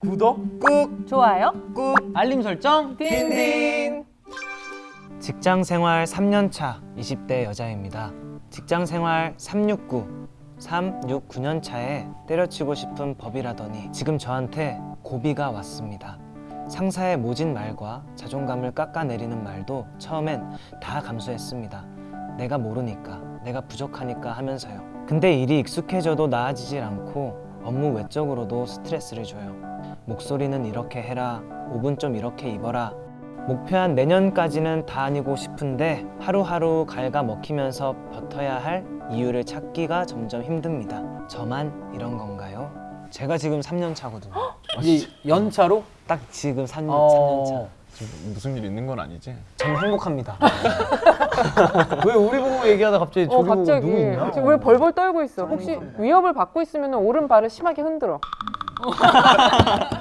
구독 꾹 좋아요 꾹 알림 설정 딘딘 직장 생활 3년차 20대 여자입니다. 직장 생활 369, 369년 차에 때려치고 싶은 법이라더니 지금 저한테 고비가 왔습니다. 상사의 모진 말과 자존감을 깎아내리는 말도 처음엔 다 감수했습니다. 내가 모르니까, 내가 부족하니까 하면서요. 근데 일이 익숙해져도 나아지질 않고 업무 외적으로도 스트레스를 줘요. 목소리는 이렇게 해라, 옷은 좀 이렇게 입어라, 목표한 내년까지는 다니고 싶은데 하루하루 갉아 먹히면서 버텨야 할 이유를 찾기가 점점 힘듭니다. 저만 이런 건가요? 제가 지금 3년 차거든요. 이 연차로 딱 지금 3년, 어. 3년 차. 무슨 일 있는 건 아니지? 저는 행복합니다. 왜 우리 보고 얘기하다 갑자기 어 저기 보고 갑자기 누구 있나? 지금 왜 벌벌 떨고 있어 혹시 위협을 받고 있으면 오른발을 심하게 흔들어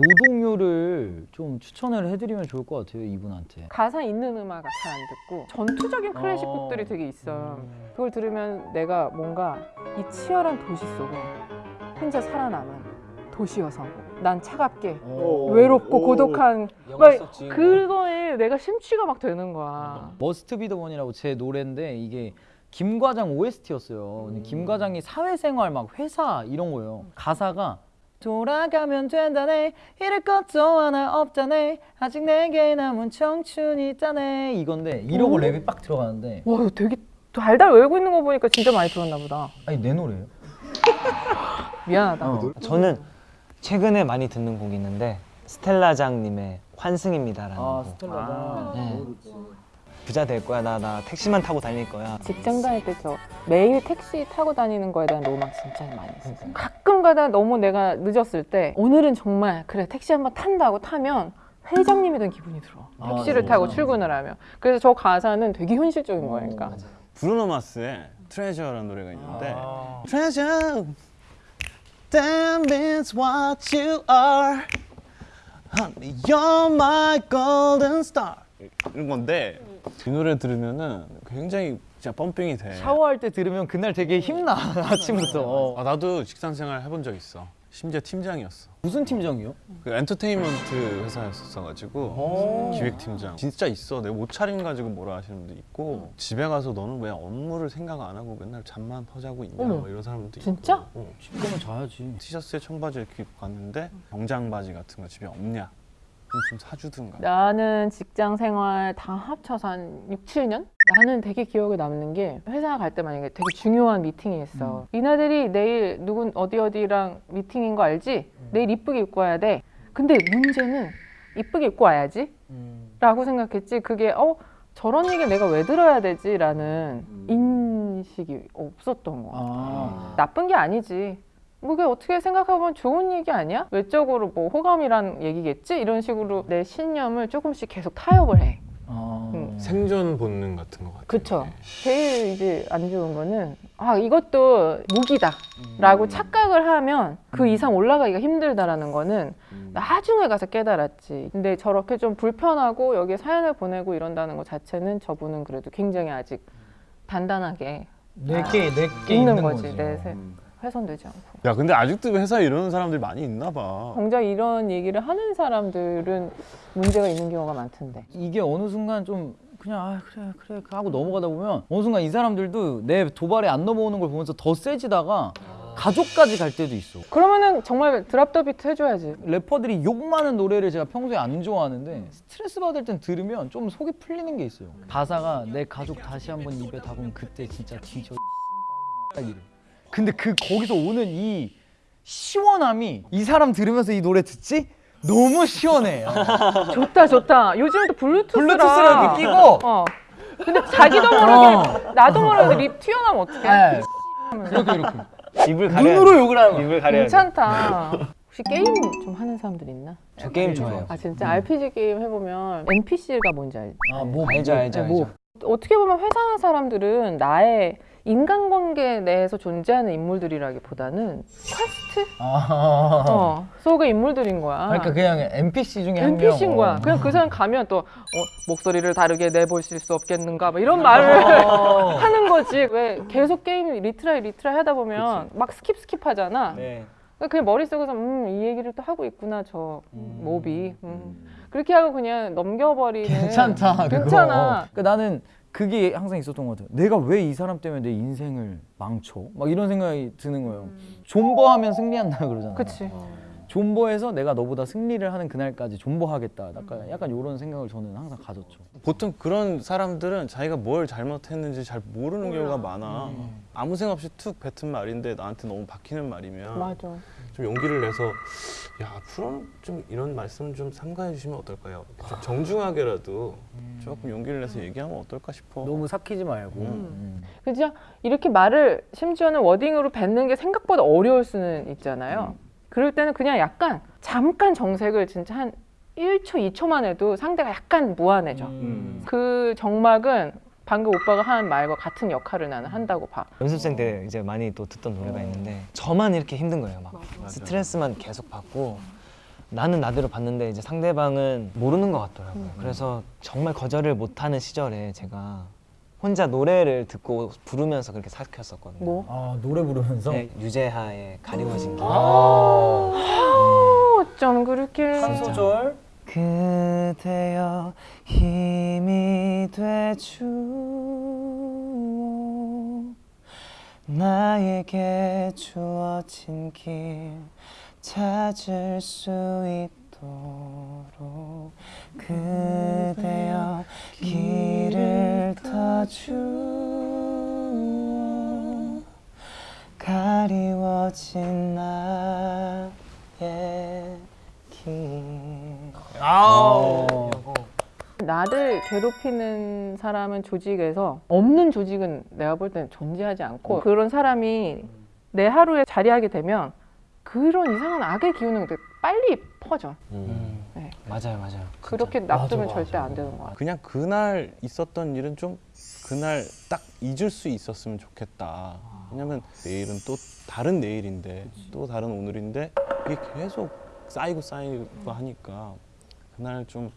노동요를 좀 추천을 해드리면 좋을 것 같아요 이분한테. 가사 있는 음악 잘 안 듣고 전투적인 클래식 어. 곡들이 되게 있어 그걸 들으면 내가 뭔가 이 치열한 도시 속에 혼자 살아남은 도시 여성 난 차갑게 외롭고 고독한 막 그거에 내가 심취가 막 되는 거야 Must Be the Money라고 제 노래인데 이게 김 과장 OST였어요. 근데 김과장이 사회생활 막 회사 이런 거예요. 가사가 돌아가면 된다네 이럴 것도 하나 없다네 아직 내게 남은 청춘이 있다네 이건데 이러고 랩이 빡 들어가는데 와 이거 되게 달달 외우고 있는 거 보니까 진짜 많이 들었나 보다 아니 내 노래예요. 미안하다 어. 저는 최근에 많이 듣는 곡이 있는데 스텔라장님의 환승입니다라는 아 곡. 스텔라다. 네. 부자 될 거야. 나, 나 택시만 타고 다닐 거야. 직장 다닐 때 저 매일 택시 타고 다니는 거에 대한 로망 진짜 많이 있어요. 가끔 가다 너무 내가 늦었을 때 오늘은 정말 그래 택시 한번 탄다고 타면 회장님이 된 기분이 들어. 아, 택시를? 타고 출근을 하면. 그래서 저 가사는 되게 현실적인 거니까. 브루노 마스의 트레저라는 노래가 있는데 아. Treasure That means what you are Honey, you're my golden star 이런 건데 이 노래 들으면은 굉장히 진짜 펌핑이 돼 샤워할 때 들으면 그날 되게 힘나 아침부터. 아, 나도 직장 생활 해본 적 있어 심지어 팀장이었어 무슨 팀장이요? 그 엔터테인먼트 회사였어가지고 기획팀장 진짜 있어 내가 옷차림 가지고 뭐라 하시는 분도 있고 집에 가서 너는 왜 업무를 생각 안 하고 맨날 잠만 퍼자고 있냐. 뭐 이런 사람들도 진짜? 있고 어. 집 가면 자야지. 티셔츠에 청바지 이렇게 입고 갔는데 정장 바지 같은 거 집에 없냐 그럼 좀 사주든가 나는 직장 생활 다 합쳐서 한 6, 7년? 나는 되게 기억에 남는 게 회사 갈 때 만약에 되게 중요한 미팅이 있어. 이나들이 내일 누군 어디 어디랑 미팅인 거 알지? 내일 이쁘게 입고 와야 돼. 근데 문제는 이쁘게 입고 와야지? 라고 생각했지. 그게 어 저런 얘기 내가 왜 들어야 되지? 라는 인식이 없었던 거야. 아. 나쁜 게 아니지. 뭐 그게 어떻게 생각해보면 좋은 얘기 아니야? 외적으로 뭐 호감이란 얘기겠지? 이런 식으로 내 신념을 조금씩 계속 타협을 해. 아. 음. 생존 본능 같은 거 같아 그쵸. 제일 이제 안 좋은 거는 아 이것도 무기다 라고 착각을 하면 그 이상 올라가기가 힘들다라는 거는 나중에 가서 깨달았지. 근데 저렇게 좀 불편하고 여기에 사연을 보내고 이런다는 것 자체는 저분은 그래도 굉장히 아직 단단하게 내게 내게 있는, 있는 거지. 거지. 내 세- 훼손되지 않고. 야 근데 아직도 회사에 이러는 사람들이 많이 있나 봐 정작 이런 얘기를 하는 사람들은 문제가 있는 경우가 많던데. 이게 어느 순간 좀 그냥 아 그래 그래 하고 넘어가다 보면 어느 순간 이 사람들도 내 도발에 안 넘어오는 걸 보면서 더 세지다가 가족까지 갈 때도 있어. 그러면은 정말 드랍 더 비트 해줘야지. 래퍼들이 욕 많은 노래를 제가 평소에 안 좋아하는데 스트레스 받을 땐 들으면 좀 속이 풀리는 게 있어요. 가사가 내 가족 다시 한번 입에 담으면 그때 진짜 뒤져 딱 이래. 근데 그 거기서 오는 이 시원함이 이 사람 들으면서 이 노래 듣지? 너무 시원해. 좋다 좋다. 요즘은 또 블루투스라. 블루투스를 이렇게 끼고 어. 근데 자기도 모르게 나도 모르게 립 튀어나오면 어떡해? 네. 이렇게 이렇게 입을 가려야 눈으로 돼. 욕을 하는 거야. 입을 가려야 돼. 괜찮다. 혹시 게임 좀 하는 사람들 있나? 저 게임 좋아해요. 아 진짜 RPG 게임 해보면 NPC가 뭔지 알지? 아, 뭐 알죠, 알죠, 뭐 알죠. 어떻게 보면 회사 사람들은 나의 인간관계 내에서 존재하는 인물들이라기보다는 퀘스트 아. 어, 속의 인물들인 거야. 그러니까 그냥 NPC 중에 한 명. NPC인 거야. 어. 그냥 그 사람 가면 또 어, 목소리를 다르게 내보실 수 없겠는가 뭐 이런 말을 어. 하는 거지. 왜 계속 게임 retry retry 하다 보면 막 skip skip 하잖아. 네. 그냥 머릿속에서 음, 이 얘기를 또 하고 있구나 저 mob이 음. 그렇게 하고 그냥 넘겨버리는 괜찮다 그거. 괜찮아. 그러니까 나는 그게 항상 있었던 것 같아요. 내가 왜 이 사람 때문에 내 인생을 망쳐? 막 이런 생각이 드는 거예요. 존버하면 승리한다 그러잖아. 그치 존버해서 내가 너보다 승리를 하는 그날까지 존버하겠다. 약간 약간 이런 생각을 저는 항상 가졌죠. 보통 그런 사람들은 자기가 뭘 잘못했는지 잘 모르는 경우가 많아. 아무 생각 없이 툭 뱉은 말인데 나한테 너무 박히는 말이면 맞아 좀 용기를 내서 야 앞으로는 좀 이런 말씀 좀 삼가해 주시면 어떨까요? 좀 정중하게라도 조금 용기를 내서 얘기하면 어떨까 싶어. 너무 삭히지 말고. 음. 음. 그죠? 이렇게 말을 심지어는 워딩으로 뱉는 게 생각보다 어려울 수는 있잖아요. 그럴 때는 그냥 약간 잠깐 정색을 진짜 한 1초, 2초만 해도 상대가 약간 무안해져. 음. 그 정막은 방금 오빠가 한 말과 같은 역할을 나는 한다고 봐. 연습생 때 이제 많이 또 듣던 노래가 있는데 저만 이렇게 힘든 거예요. 막 스트레스만 계속 받고 나는 나대로 받는데 이제 상대방은 모르는 것 같더라고요. 그래서 정말 거절을 못하는 시절에 제가 혼자 노래를 듣고 부르면서 그렇게 삭혔었거든요. 뭐? 아 노래 부르면서. 네, 유재하의 가리워진 길. 아. 어쩜 그렇게 한 소절. 그대여 힘이 되주 나에게 주어진 길 찾을 수 있도록 그 가리워진 나의 길 아우. 나를 괴롭히는 사람은 조직에서 없는 조직은 내가 볼 때는 존재하지 않고 그런 사람이 내 하루에 자리하게 되면 그런 이상한 악의 기운은 빨리 퍼져. 음. 네. 맞아요 맞아요 그렇게 놔두면 맞아, 절대 맞아. 안 되는 거야. 그냥 그날 있었던 일은 좀 그날 딱 잊을 수 있었으면 좋겠다. 왜냐면 내일은 또 다른 내일인데 또 다른 오늘인데 이게 계속 쌓이고 쌓이고 하니까 그날 좀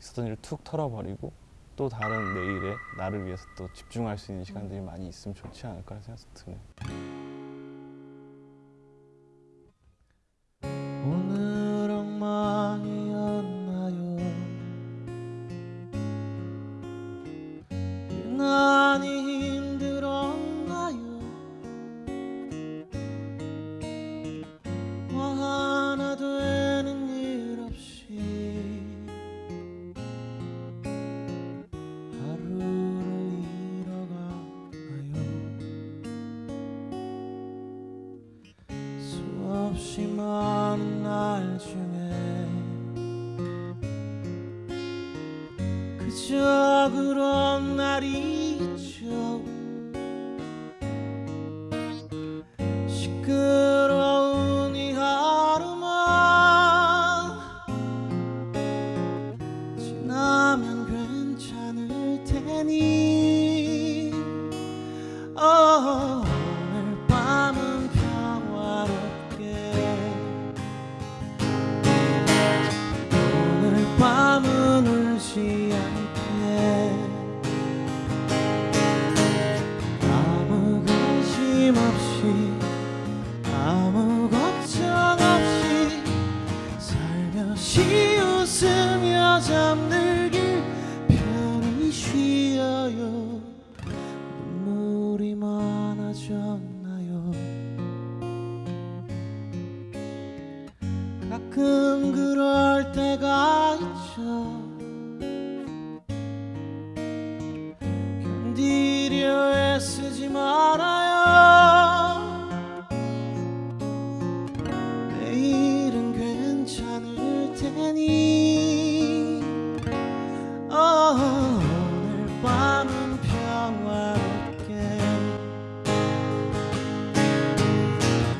있었던 일을 툭 털어버리고 또 다른 내일에 나를 위해서 또 집중할 수 있는 시간들이 많이 있으면 좋지 않을까 생각이 드네. 오 밤은 테니 어, 오늘 밤은 평화롭게.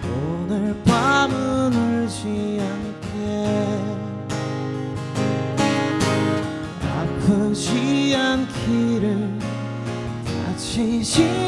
오늘 밤은 울지 않게. 아프지 않기를 다치지